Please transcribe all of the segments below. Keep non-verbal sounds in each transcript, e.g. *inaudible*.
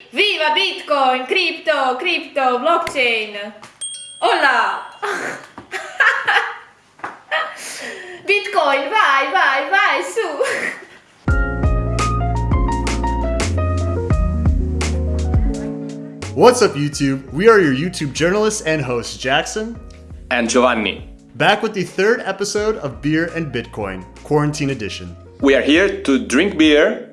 Viva Bitcoin, crypto, crypto, blockchain. Hola! *laughs* Bitcoin, vai, vai, vai, su! What's up, YouTube? We are your YouTube journalists and hosts, Jackson and Giovanni. Back with the third episode of Beer and Bitcoin, Quarantine Edition. We are here to drink beer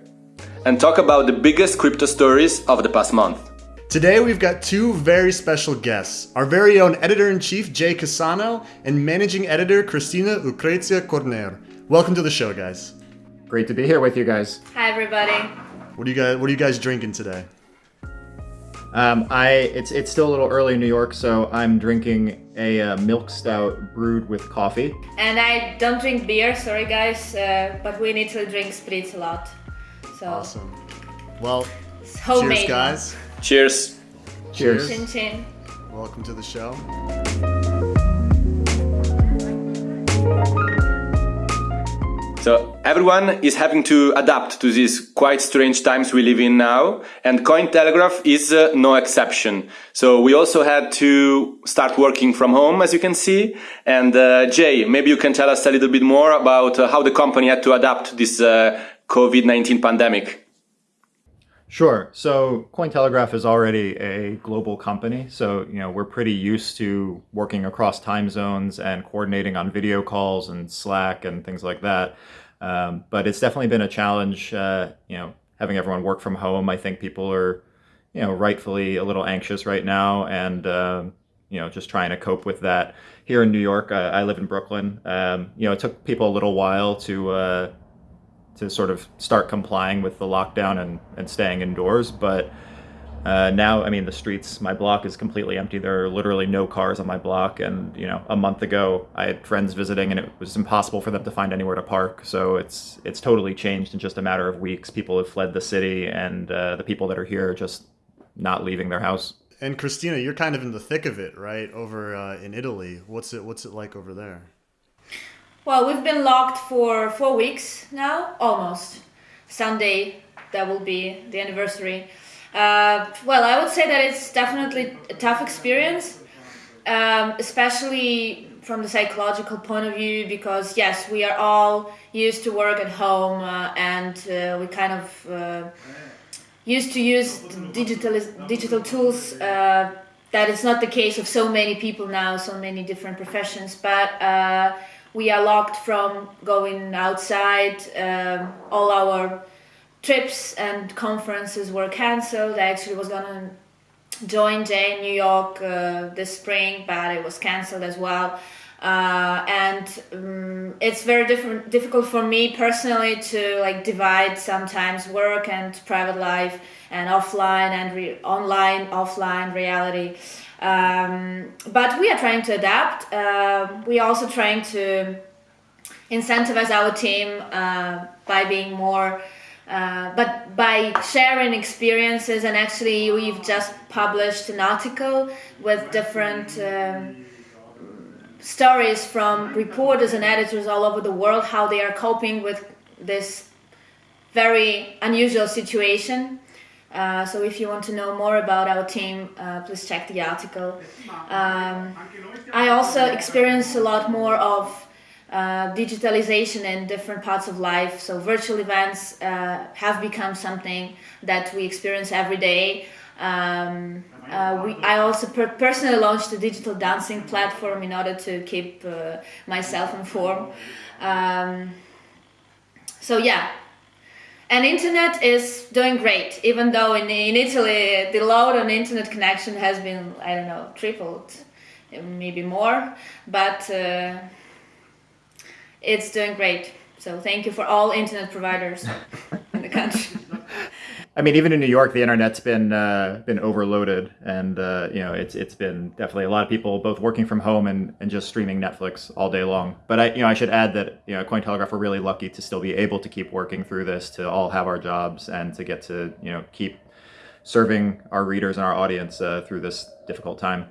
and talk about the biggest crypto stories of the past month. Today, we've got two very special guests our very own editor in chief, Jay Cassano, and managing editor, Kristina Lucrezia Corner. Welcome to the show, guys. Great to be here with you guys. Hi, everybody. What are you guys, what are you guys drinking today? Um, I it's it's still a little early in New York, so I'm drinking a uh, milk stout brewed with coffee. And I don't drink beer, sorry guys, uh, but we need to drink spritz a lot. So awesome. Well, homemade cheers, guys. Cheers. Cheers. Chin chin. Welcome to the show. So everyone is having to adapt to these quite strange times we live in now, and Cointelegraph is uh, no exception. So we also had to start working from home, as you can see. And uh, Jay, maybe you can tell us a little bit more about uh, how the company had to adapt to this uh, COVID-19 pandemic. Sure. So Cointelegraph is already a global company. So, you know, we're pretty used to working across time zones and coordinating on video calls and Slack and things like that. Um, but it's definitely been a challenge, uh, you know, having everyone work from home. I think people are, you know, rightfully a little anxious right now and, um, you know, just trying to cope with that. Here in New York, uh, I live in Brooklyn. Um, you know, it took people a little while to, uh, to sort of start complying with the lockdown and, and staying indoors. But uh, now, I mean, the streets, my block is completely empty. There are literally no cars on my block. And, you know, a month ago, I had friends visiting and it was impossible for them to find anywhere to park. So it's, it's totally changed in just a matter of weeks. People have fled the city and uh, the people that are here are just not leaving their house. And Kristina, you're kind of in the thick of it, right? Over uh, in Italy. What's it, what's it like over there? Well, we've been locked for four weeks now, almost. Sunday, that will be the anniversary. Uh, well, I would say that it's definitely a tough experience, um, especially from the psychological point of view, because yes, we are all used to work at home uh, and uh, we kind of uh, used to use digital digital tools. Uh, that is not the case of so many people now, so many different professions, but uh, we are locked from going outside. Um, all our trips and conferences were cancelled. I actually was gonna join Jay in New York uh, this spring, but it was cancelled as well. Uh, and um, it's very different, difficult for me personally to like divide sometimes work and private life and offline and online, offline reality. Um, but we are trying to adapt. Uh, we are also trying to incentivize our team uh, by being more, uh, but by sharing experiences. And actually, we've just published an article with different. Um, stories from reporters and editors all over the world how they are coping with this very unusual situation uh, so if you want to know more about our team, uh, please check the article. Um, I also experience a lot more of uh, digitalization in different parts of life. So virtual events uh, have become something that we experience every day. Um, uh, we, I also per personally launched a digital dancing platform in order to keep myself informed. Um, so yeah, and internet is doing great, even though in, in Italy the load on internet connection has been, I don't know, tripled, maybe more, but uh, it's doing great. So thank you for all internet providers in the country. *laughs* I mean, even in New York, the internet's been uh, been overloaded, and uh, you know, it's it's been definitely a lot of people both working from home and, and just streaming Netflix all day long. But I, you know, I should add that you know, Cointelegraph we're really lucky to still be able to keep working through this, to all have our jobs, and to get to you know keep serving our readers and our audience uh, through this difficult time.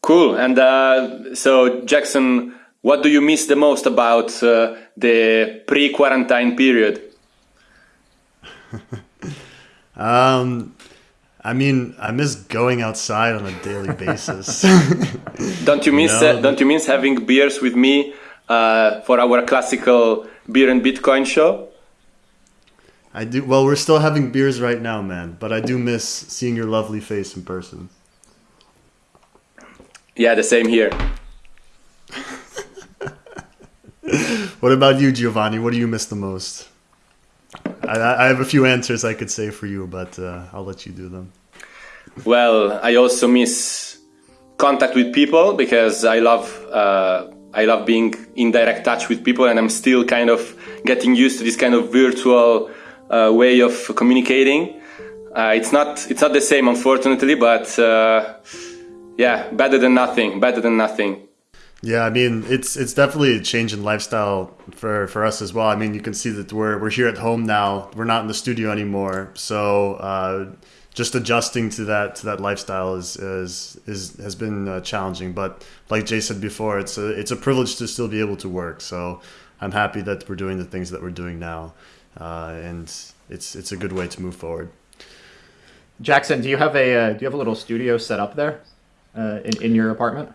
Cool. And uh, so, Jackson, what do you miss the most about uh, the pre-quarantine period? *laughs* Um, I mean, I miss going outside on a daily *laughs* basis. *laughs* don't you miss? No. Uh, don't you miss having beers with me uh, for our classical beer and Bitcoin show? I do. Well, we're still having beers right now, man. But I do miss seeing your lovely face in person. Yeah, the same here. *laughs* What about you, Giovanni? What do you miss the most? I, I have a few answers I could say for you, but uh, I'll let you do them. Well, I also miss contact with people because I love uh, I love being in direct touch with people, and I'm still kind of getting used to this kind of virtual uh, way of communicating. Uh, it's not it's not the same, unfortunately, but uh, yeah, better than nothing. Better than nothing. Yeah, I mean it's it's definitely a change in lifestyle for for us as well. I mean, you can see that we're we're here at home now. We're not in the studio anymore, so uh, just adjusting to that to that lifestyle is is, is has been uh, challenging. But like Jay said before, it's a it's a privilege to still be able to work. So I'm happy that we're doing the things that we're doing now, uh, and it's it's a good way to move forward. Jackson, do you have a uh, do you have a little studio set up there uh, in in your apartment?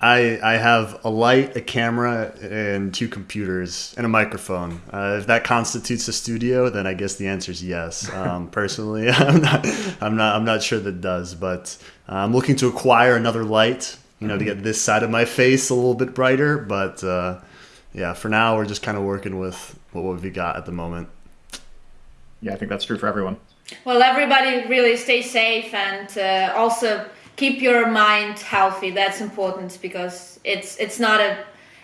I I have a light, a camera, and two computers and a microphone. Uh, if that constitutes a studio, then I guess the answer is yes. *laughs* Um, personally, *laughs* I'm not I'm not I'm not sure that does, but uh, I'm looking to acquire another light. You know, to get this side of my face a little bit brighter. But uh, yeah, for now, we're just kind of working with what we've got at the moment. Yeah, I think that's true for everyone. Well, everybody really stay safe and uh, also keep your mind healthy. That's important because it's it's not a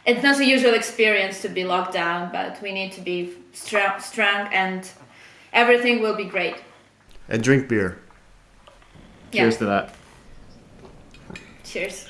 it's not a usual experience to be locked down, but we need to be strong, strong and everything will be great. And drink beer. Yeah. Cheers to that. Cheers.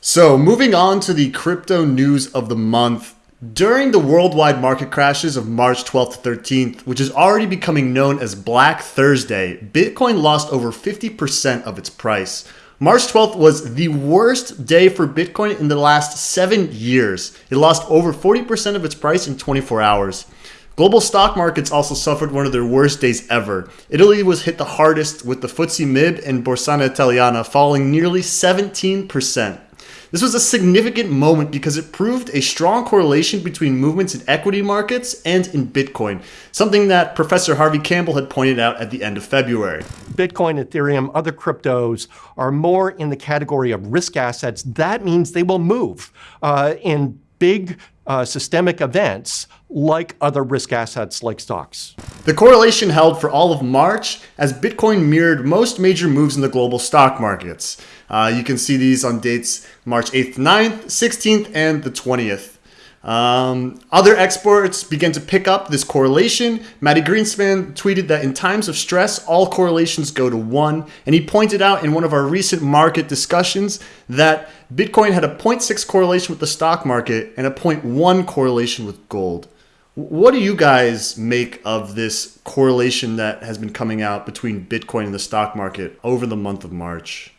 So, moving on to the crypto news of the month. During the worldwide market crashes of March 12th to 13th, which is already becoming known as Black Thursday, Bitcoin lost over 50% of its price. March 12th was the worst day for Bitcoin in the last seven years. It lost over 40% of its price in 24 hours. Global stock markets also suffered one of their worst days ever. Italy was hit the hardest with the FTSE MIB and Borsa Italiana falling nearly 17%. This was a significant moment because it proved a strong correlation between movements in equity markets and in Bitcoin, something that Professor Harvey Campbell had pointed out at the end of February. Bitcoin, Ethereum, other cryptos are more in the category of risk assets. That means they will move uh, in big uh, systemic events like other risk assets like stocks. The correlation held for all of March as Bitcoin mirrored most major moves in the global stock markets. Uh, you can see these on dates March 8th, 9th, 16th, and the 20th. Um, other experts began to pick up this correlation. Mati Greenspan tweeted that in times of stress, all correlations go to one. And he pointed out in one of our recent market discussions that Bitcoin had a 0.6 correlation with the stock market and a 0.1 correlation with gold. What do you guys make of this correlation that has been coming out between Bitcoin and the stock market over the month of March?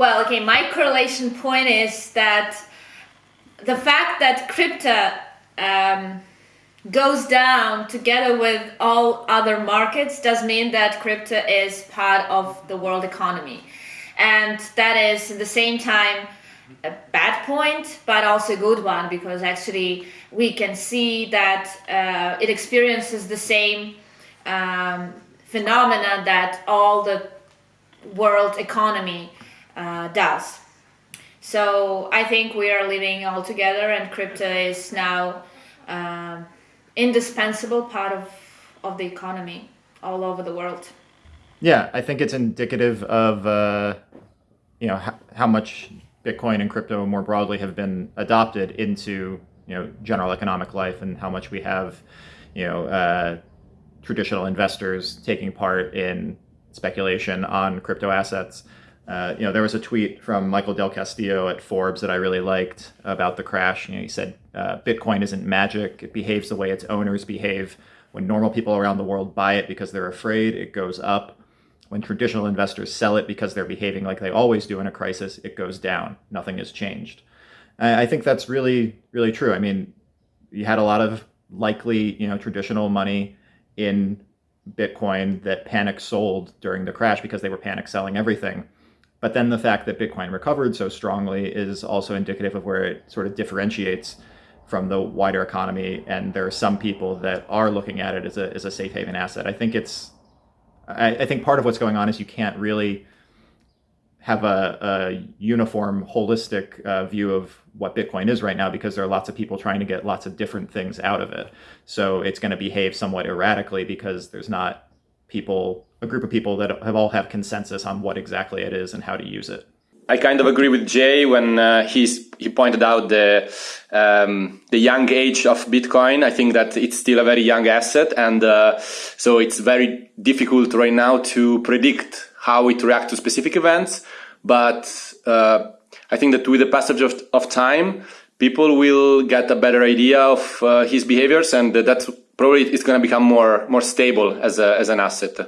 Well, okay, my correlation point is that the fact that crypto um, goes down together with all other markets does mean that crypto is part of the world economy. And that is at the same time a bad point, but also a good one because actually we can see that uh, it experiences the same um, phenomena that all the world economy uh, does. So I think we are living all together, and crypto is now um, indispensable part of of the economy all over the world. Yeah, I think it's indicative of uh, you know how, much Bitcoin and crypto more broadly have been adopted into you know general economic life, and how much we have you know uh, traditional investors taking part in speculation on crypto assets. Uh, you know, there was a tweet from Michael Del Castillo at Forbes that I really liked about the crash. You know, he said, uh, "Bitcoin isn't magic; it behaves the way its owners behave. When normal people around the world buy it because they're afraid, it goes up. When traditional investors sell it because they're behaving like they always do in a crisis, it goes down. Nothing has changed." I, I think that's really, really true. I mean, you had a lot of likely, you know, traditional money in Bitcoin that panic sold during the crash because they were panic selling everything. But then the fact that Bitcoin recovered so strongly is also indicative of where it sort of differentiates from the wider economy. And there are some people that are looking at it as a, as a safe haven asset. I think it's, I, I think part of what's going on is you can't really have a, a uniform, holistic uh, view of what Bitcoin is right now because there are lots of people trying to get lots of different things out of it. So it's going to behave somewhat erratically because there's not people, a group of people that have all have consensus on what exactly it is and how to use it. I kind of agree with Jay when uh, he's, he pointed out the um, the young age of Bitcoin. I think that it's still a very young asset, and uh, so it's very difficult right now to predict how it reacts to specific events. But uh, I think that with the passage of, of time, people will get a better idea of uh, his behaviors, and that's probably it's going to become more more stable as a, as an asset,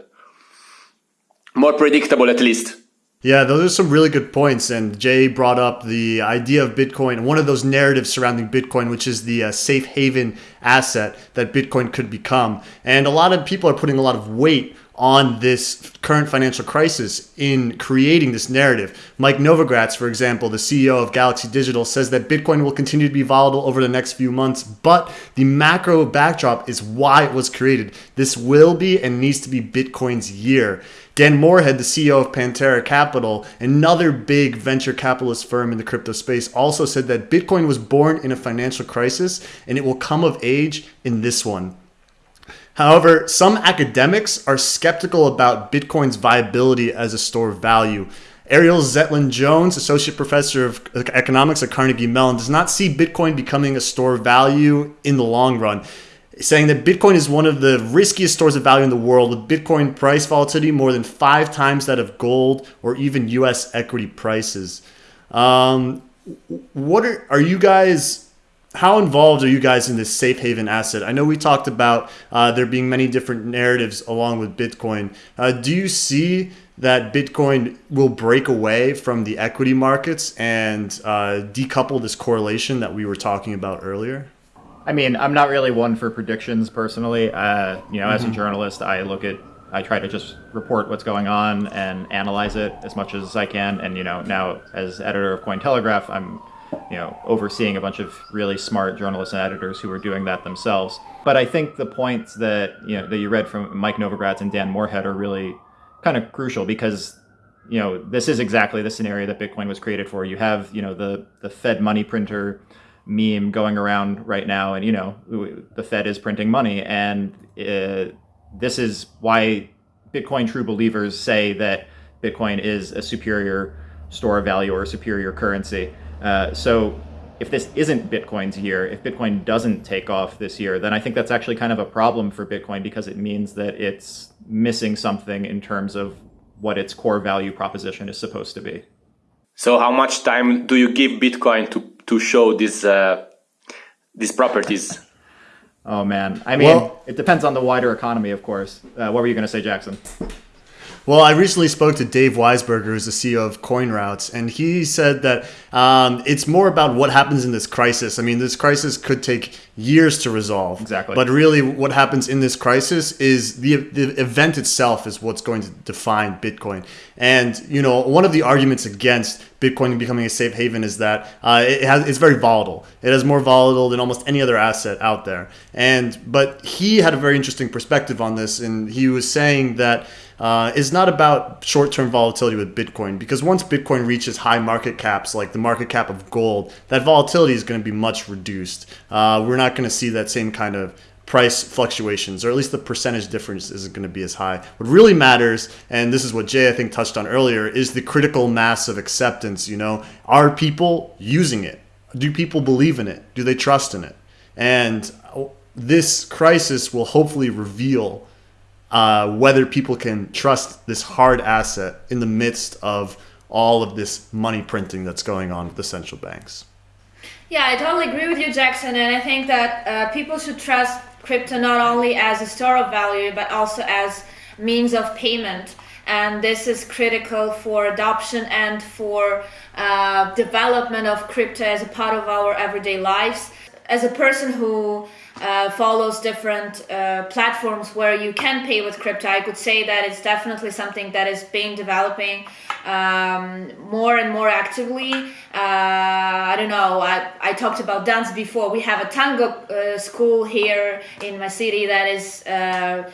more predictable at least. Yeah, those are some really good points. And Jay brought up the idea of Bitcoin, one of those narratives surrounding Bitcoin, which is the uh, safe haven asset that Bitcoin could become. And a lot of people are putting a lot of weight on this current financial crisis in creating this narrative. Mike Novogratz, for example, the CEO of Galaxy Digital, says that Bitcoin will continue to be volatile over the next few months, but the macro backdrop is why it was created. This will be and needs to be Bitcoin's year. Dan Morehead, the CEO of Pantera Capital, another big venture capitalist firm in the crypto space, also said that Bitcoin was born in a financial crisis and it will come of age in this one. However, some academics are skeptical about Bitcoin's viability as a store of value. Ariel Zetlin Jones, associate professor of economics at Carnegie Mellon, does not see Bitcoin becoming a store of value in the long run, saying that Bitcoin is one of the riskiest stores of value in the world, with Bitcoin price volatility more than five times that of gold or even US equity prices. Um, what are, are you guys how involved are you guys in this safe haven asset? I know we talked about uh, there being many different narratives along with Bitcoin. Uh, do you see that Bitcoin will break away from the equity markets and uh, decouple this correlation that we were talking about earlier? I mean, I'm not really one for predictions personally. Uh, you know, mm-hmm. as a mm-hmm. journalist, I look at, I try to just report what's going on and analyze it as much as I can. And you know, now as editor of Cointelegraph, I'm you know, overseeing a bunch of really smart journalists and editors who are doing that themselves. But I think the points that you know that you read from Mike Novogratz and Dan Morehead are really kind of crucial because you know this is exactly the scenario that Bitcoin was created for. You have you know the the Fed money printer meme going around right now, and you know the Fed is printing money, and uh, this is why Bitcoin true believers say that Bitcoin is a superior store of value or a superior currency. Uh, so if this isn't Bitcoin's year, if Bitcoin doesn't take off this year, then I think that's actually kind of a problem for Bitcoin because it means that it's missing something in terms of what its core value proposition is supposed to be. So, how much time do you give Bitcoin to to show these uh, these properties? Oh man, I mean, well, it depends on the wider economy, of course. Uh, what were you going to say, Jackson? Well, I recently spoke to Dave Weisberger, who's the CEO of CoinRoutes, and he said that um, it's more about what happens in this crisis. I mean, this crisis could take years to resolve. Exactly. But really, what happens in this crisis is the the event itself is what's going to define Bitcoin. And you know, one of the arguments against Bitcoin becoming a safe haven is that uh, it has it's very volatile. It is more volatile than almost any other asset out there. And but he had a very interesting perspective on this, and he was saying that uh, is not about short-term volatility with Bitcoin because once Bitcoin reaches high market caps, like the market cap of gold, that volatility is going to be much reduced. Uh, we're not going to see that same kind of price fluctuations, or at least the percentage difference isn't going to be as high. What really matters, and this is what Jay I think touched on earlier, is the critical mass of acceptance. You know, are people using it? Do people believe in it? Do they trust in it? And this crisis will hopefully reveal uh, whether people can trust this hard asset in the midst of all of this money printing that's going on with the central banks. Yeah, I totally agree with you, Jackson, and I think that uh, people should trust crypto not only as a store of value but also as means of payment. And this is critical for adoption and for uh, development of crypto as a part of our everyday lives as a person who uh, follows different uh, platforms where you can pay with crypto, I could say that it's definitely something that is being developing um, more and more actively. Uh, I don't know. I, I talked about dance before. We have a tango uh, school here in my city that is uh,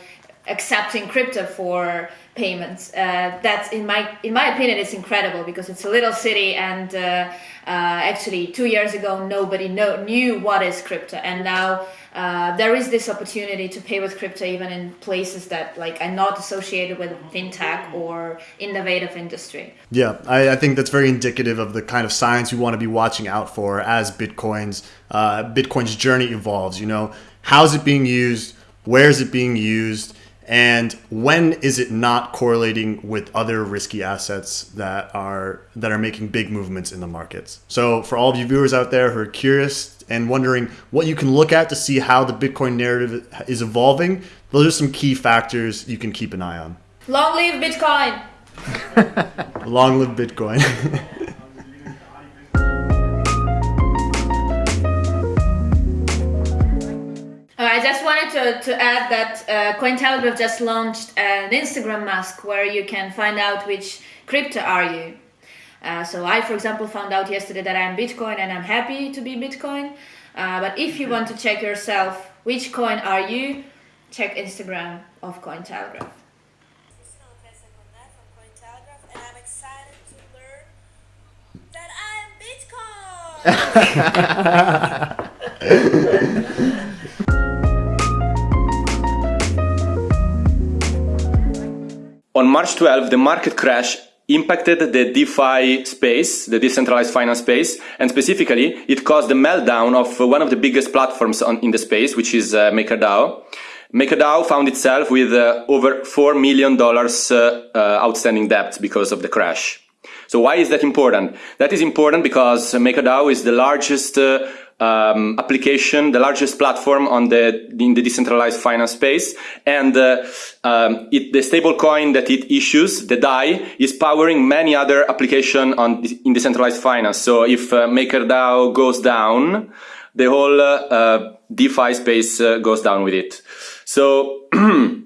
accepting crypto for payments. Uh, that's in my in my opinion, it's incredible because it's a little city, and uh, uh, actually two years ago nobody know, knew what is crypto, and now. Uh, there is this opportunity to pay with crypto even in places that like are not associated with fintech or innovative industry. Yeah, I, I think that's very indicative of the kind of signs we want to be watching out for as Bitcoin's uh, Bitcoin's journey evolves. You know, how's it being used? Where is it being used? And when is it not correlating with other risky assets that are that are making big movements in the markets? So for all of you viewers out there who are curious and wondering what you can look at to see how the bitcoin narrative is evolving those are some key factors you can keep an eye on. Long live bitcoin! *laughs* Long live bitcoin *laughs* to, to add that uh, Cointelegraph just launched an Instagram mask where you can find out which crypto are you. Uh, so I, for example, found out yesterday that I'm Bitcoin and I'm happy to be Bitcoin. Uh, but if you want to check yourself which coin are you, check Instagram of Cointelegraph. *laughs* *laughs* March 12, the market crash impacted the DeFi space, the decentralized finance space, and specifically, it caused the meltdown of one of the biggest platforms on, in the space, which is uh, MakerDAO. MakerDAO found itself with uh, over $4 million uh, uh, outstanding debt because of the crash. So why is that important? That is important because MakerDAO is the largest uh, um, application, the largest platform on the in the decentralized finance space, and uh, um, it, the stablecoin that it issues, the DAI, is powering many other application on in decentralized finance. So if uh, MakerDAO goes down, the whole uh, uh DeFi space uh, goes down with it. So. *clears throat*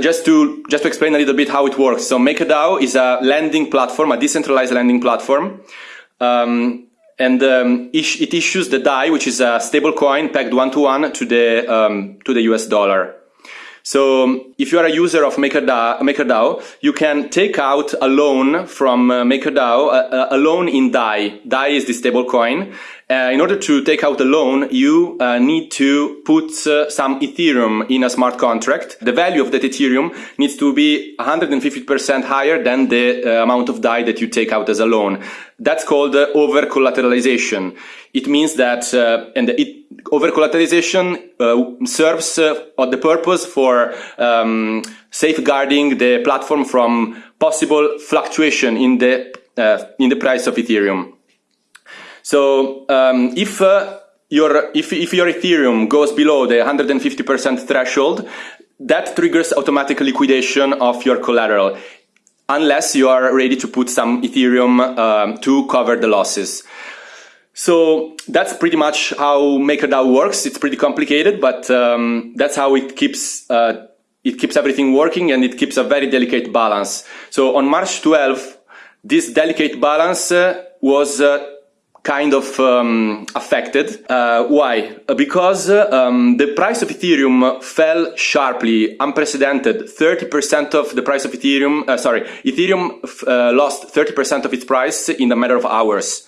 just to just to explain a little bit how it works. So MakerDAO is a lending platform, a decentralized lending platform. Um, and um, it issues the DAI, which is a stable coin pegged one to one to the um, to the US dollar. So if you are a user of MakerDAO, MakerDAO you can take out a loan from uh, MakerDAO, a, a, loan in DAI. DAI is the stable coin. Uh, in order to take out a loan, you uh, need to put uh, some Ethereum in a smart contract. The value of that Ethereum needs to be 150% higher than the uh, amount of DAI that you take out as a loan. That's called uh, over collateralization. It means that, and it over collateralization serves uh, the purpose for um, safeguarding the platform from possible fluctuation in the in the price of Ethereum. So um, if uh, your if if your Ethereum goes below the 150% threshold, that triggers automatic liquidation of your collateral, unless you are ready to put some Ethereum um, to cover the losses. So that's pretty much how MakerDAO works. It's pretty complicated, but um, that's how it keeps uh, it keeps everything working and it keeps a very delicate balance. So on March 12, this delicate balance uh, was uh, kind of um, affected. Uh, why? Uh, because um, the price of Ethereum fell sharply, unprecedented. 30% of the price of Ethereum, uh, sorry, Ethereum lost 30% of its price in a matter of hours.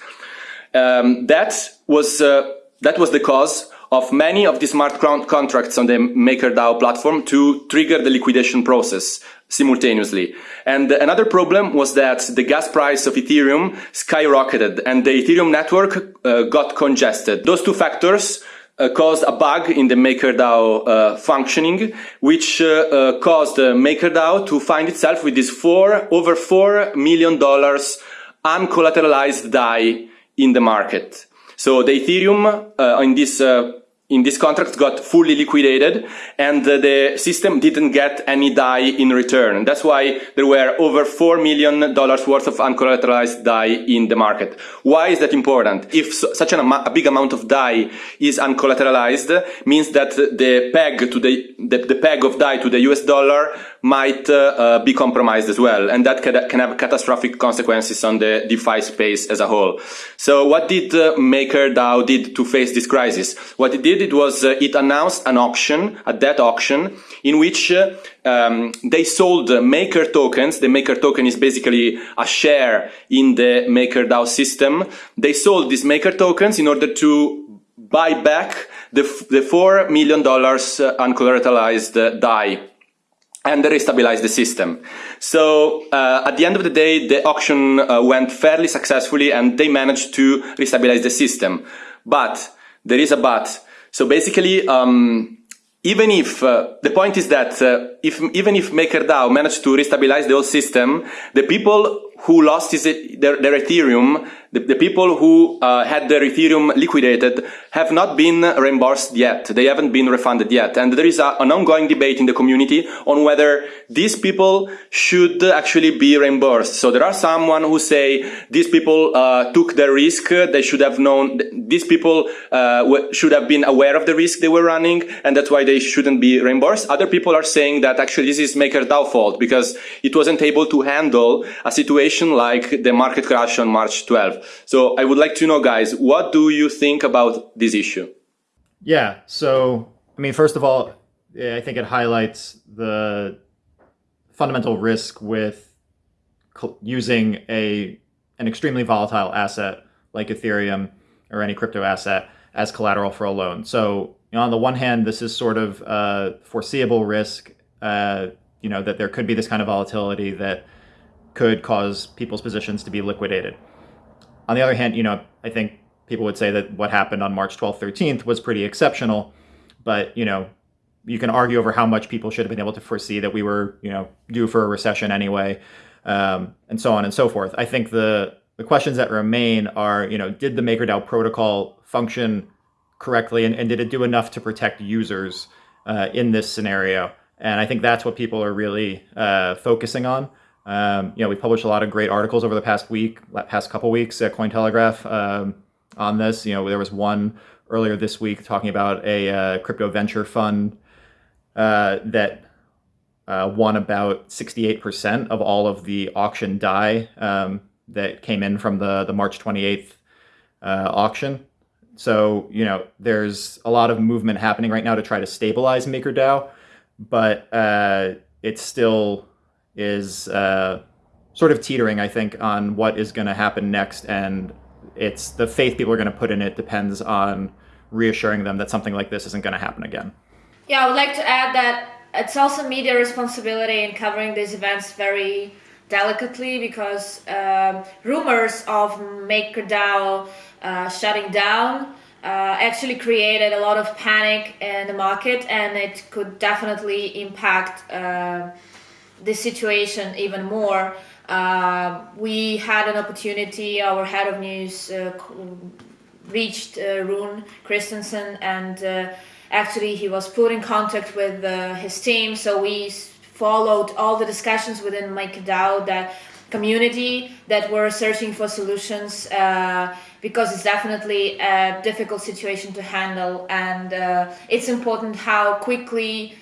Um, that was uh, that was the cause of many of the smart contracts on the MakerDAO platform to trigger the liquidation process simultaneously. And another problem was that the gas price of Ethereum skyrocketed and the Ethereum network uh, got congested. Those two factors uh, caused a bug in the MakerDAO uh, functioning, which uh, uh, caused MakerDAO to find itself with this four over four million dollars uncollateralized DAI in the market. So the Ethereum uh, in this uh, in this contract got fully liquidated and the system didn't get any DAI in return. That's why there were over $4 million worth of uncollateralized DAI in the market. Why is that important? If such an, a big amount of DAI is uncollateralized, means that the peg to the, the, the peg of DAI to the US dollar might uh, be compromised as well. And that can, have catastrophic consequences on the DeFi space as a whole. So what did uh, MakerDAO did to face this crisis? What it did, it was, uh, it announced an auction, a debt auction, in which uh, um, they sold Maker tokens. The Maker token is basically a share in the MakerDAO system. They sold these Maker tokens in order to buy back the, the $4 million uh, uncollateralized uh, DAI and restabilize the system. So uh, at the end of the day, the auction uh, went fairly successfully and they managed to restabilize the system. But there is a but. So basically, um, even if uh, the point is that uh, if even if MakerDAO managed to restabilize the whole system, the people who lost his, their, their Ethereum the, the people who uh, had their Ethereum liquidated have not been reimbursed yet. They haven't been refunded yet. And there is a, an ongoing debate in the community on whether these people should actually be reimbursed. So there are someone who say these people uh, took the risk. They should have known. These people uh, should have been aware of the risk they were running, and that's why they shouldn't be reimbursed. Other people are saying that actually this is MakerDAO fault because it wasn't able to handle a situation like the market crash on March 12. So I would like to know, guys, what do you think about this issue? Yeah. So, I mean, first of all, I think it highlights the fundamental risk with using a an extremely volatile asset like Ethereum or any crypto asset as collateral for a loan. So, you know, on the one hand, this is sort of a foreseeable risk, uh, you know, that there could be this kind of volatility that could cause people's positions to be liquidated. On the other hand, you know, I think people would say that what happened on March 12th, 13th was pretty exceptional, but, you know, you can argue over how much people should have been able to foresee that we were, you know, due for a recession anyway, um, and so on and so forth. I think the the questions that remain are, you know, did the MakerDAO protocol function correctly, and, and did it do enough to protect users uh, in this scenario? And I think that's what people are really uh, focusing on. Um, you know, we published a lot of great articles over the past week, past couple weeks at Cointelegraph um, on this. You know, there was one earlier this week talking about a uh, crypto venture fund uh, that uh, won about 68% of all of the auction DAI um, that came in from the, the March 28th uh, auction. So, you know, there's a lot of movement happening right now to try to stabilize MakerDAO, but uh, it's still is uh, sort of teetering, I think, on what is going to happen next. And it's the faith people are going to put in it depends on reassuring them that something like this isn't going to happen again. Yeah, I would like to add that it's also media responsibility in covering these events very delicately because um, rumors of MakerDAO uh, shutting down uh, actually created a lot of panic in the market and it could definitely impact. Uh, this situation even more. Uh, we had an opportunity, our head of news uh, reached uh, Rune Christensen and uh, actually he was put in contact with his team. So we followed all the discussions within MakerDAO that community that were searching for solutions uh, because it's definitely a difficult situation to handle and uh, it's important how quickly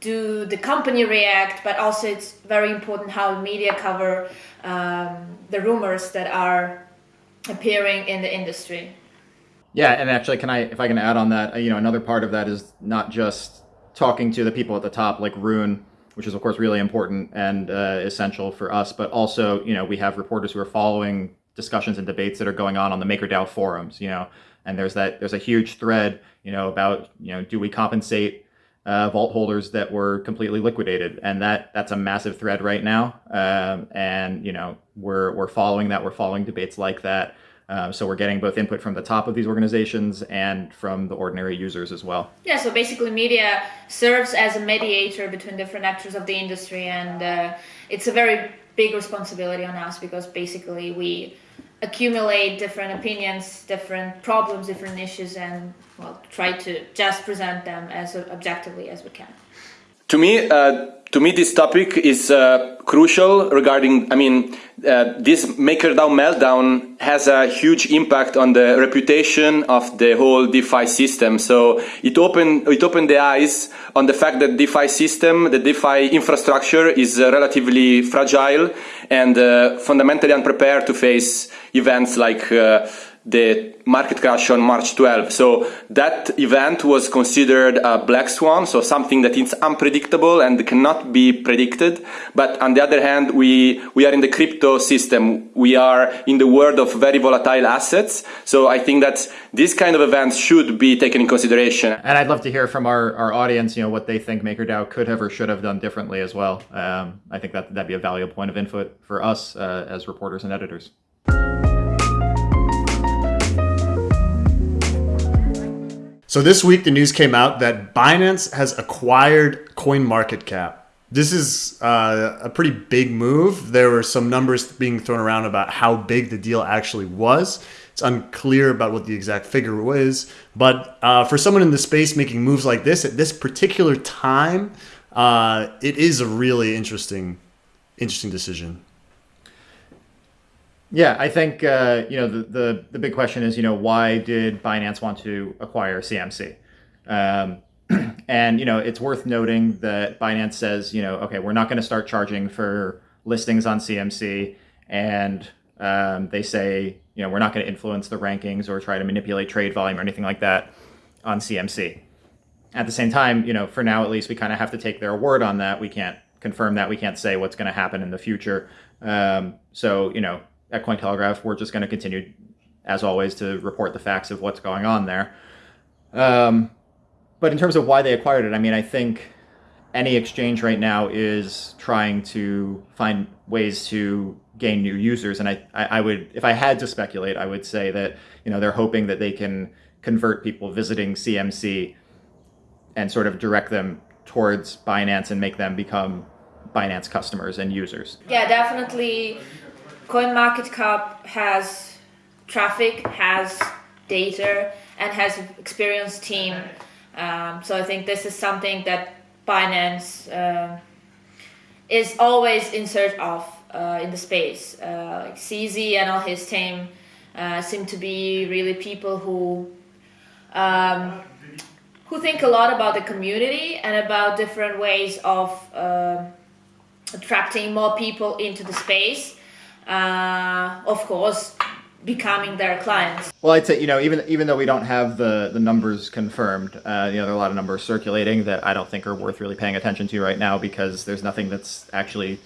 do the company react, but also it's very important how media cover um, the rumors that are appearing in the industry. Yeah, and actually, can I, if I can add on that, you know, another part of that is not just talking to the people at the top, like Rune, which is of course really important and uh, essential for us, but also, you know, we have reporters who are following discussions and debates that are going on on the MakerDAO forums, you know, and there's that, there's a huge thread, you know, about, you know, do we compensate uh, vault holders that were completely liquidated, and that that's a massive thread right now. Um, and you know we're we're following that. We're following debates like that. Um, so we're getting both input from the top of these organizations and from the ordinary users as well. Yeah. So basically, media serves as a mediator between different actors of the industry, and uh, it's a very big responsibility on us because basically we accumulate different opinions, different problems, different issues, and well, try to just present them as objectively as we can. To me, uh, to me, this topic is uh, crucial regarding. I mean, uh, this MakerDAO meltdown has a huge impact on the reputation of the whole DeFi system. So it opened it opened the eyes on the fact that DeFi system, the DeFi infrastructure, is uh, relatively fragile and uh, fundamentally unprepared to face events like uh, the market crash on March 12. So that event was considered a black swan, so something that is unpredictable and cannot be predicted. But on the other hand, we, we are in the crypto system. We are in the world of very volatile assets. So I think that these kind of events should be taken in consideration. And I'd love to hear from our, our audience, you know, what they think MakerDAO could have or should have done differently as well. Um, I think that that'd be a valuable point of input for us uh, as reporters and editors. So this week, the news came out that Binance has acquired CoinMarketCap. This is uh, a pretty big move. There were some numbers being thrown around about how big the deal actually was. It's unclear about what the exact figure was, but uh, for someone in the space making moves like this at this particular time, uh, it is a really interesting, interesting decision. Yeah, I think uh, you know the, the the big question is you know why did Binance want to acquire CMC? Um, *clears throat* and you know it's worth noting that Binance says you know okay we're not going to start charging for listings on CMC, and um, they say you know we're not going to influence the rankings or try to manipulate trade volume or anything like that on CMC. At the same time, you know for now at least we kind of have to take their word on that. We can't confirm that. We can't say what's going to happen in the future. Um, so you know at Cointelegraph, we're just going to continue, as always, to report the facts of what's going on there. Um, but in terms of why they acquired it, I mean, I think any exchange right now is trying to find ways to gain new users. And I, I, would, if I had to speculate, I would say that, you know, they're hoping that they can convert people visiting CMC and sort of direct them towards Binance and make them become Binance customers and users. Yeah, definitely CoinMarketCap has traffic, has data, and has experienced team. Um, so I think this is something that Binance uh, is always in search of uh, in the space. Uh, like CZ and all his team uh, seem to be really people who um, who think a lot about the community and about different ways of uh, attracting more people into the space uh, of course, becoming their clients. Well, I'd say you know even even though we don't have the the numbers confirmed, uh, you know there are a lot of numbers circulating that I don't think are worth really paying attention to right now because there's nothing that's actually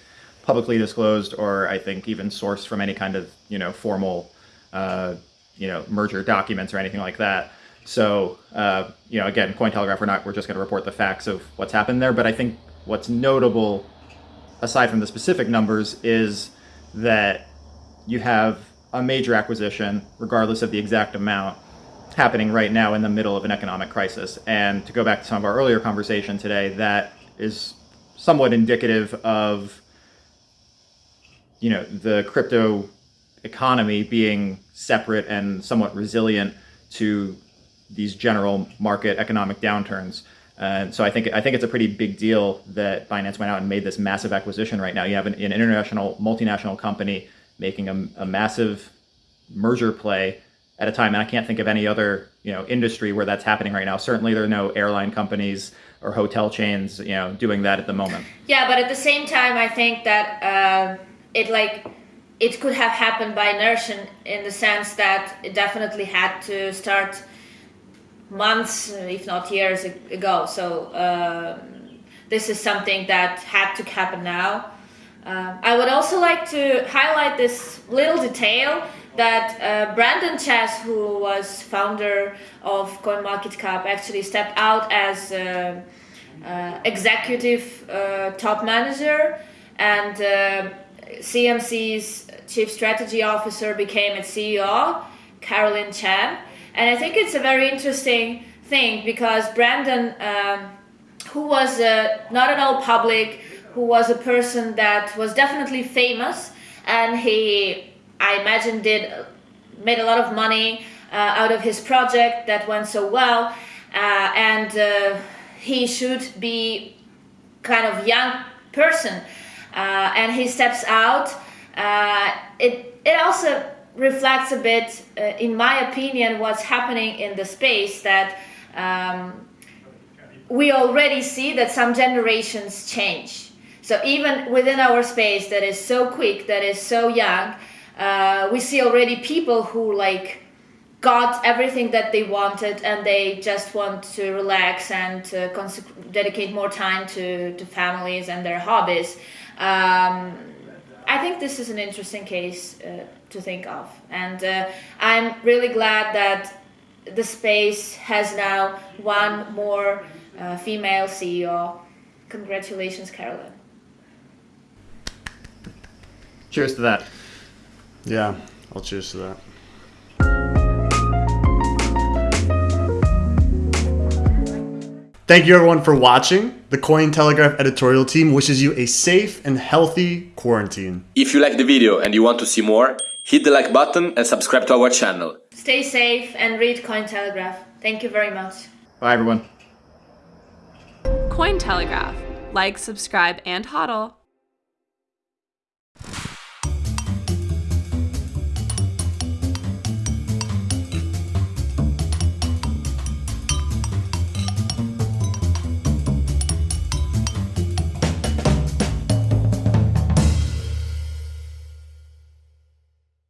publicly disclosed or I think even sourced from any kind of you know formal uh, you know merger documents or anything like that. So uh, you know again, Cointelegraph, we're not we're just going to report the facts of what's happened there. But I think what's notable, aside from the specific numbers, is that you have a major acquisition, regardless of the exact amount, happening right now in the middle of an economic crisis. And to go back to some of our earlier conversation today, that is somewhat indicative of you know the crypto economy being separate and somewhat resilient to these general market economic downturns. And so I think I think it's a pretty big deal that Binance went out and made this massive acquisition right now. You have an, an international multinational company making a, a, massive merger play at a time, and I can't think of any other you know industry where that's happening right now. Certainly, there are no airline companies or hotel chains you know doing that at the moment. Yeah, but at the same time, I think that uh, it like it could have happened by inertia in the sense that it definitely had to start months, if not years ago. So um, this is something that had to happen now. Uh, I would also like to highlight this little detail that uh, Brandon Chez, who was founder of CoinMarketCap, actually stepped out as uh, uh executive uh, top manager, and CMC's chief strategy officer became its CEO, Carylyne Chan. And I think it's a very interesting thing because Brandon, um, who was uh, not at all public, who was a person that was definitely famous, and he I imagine did made a lot of money uh, out of his project that went so well, uh, and uh, he should be kind of young person, uh, and he steps out. Uh, it it also reflects a bit, uh, in my opinion, what's happening in the space that. Um, we already see that some generations change. So even within our space that is so quick, that is so young, uh, we see already people who like got everything that they wanted and they just want to relax and to dedicate more time to, to families and their hobbies. Um, I think this is an interesting case uh, to think of, and uh, I'm really glad that the space has now one more uh, female CEO. Congratulations, Carylyne. Cheers to that. Yeah, I'll cheers to that. Thank you everyone for watching. The Cointelegraph editorial team wishes you a safe and healthy quarantine. If you like the video and you want to see more, hit the like button and subscribe to our channel. Stay safe and read Cointelegraph. Thank you very much. Bye, everyone. Cointelegraph. Like, subscribe, and hodl.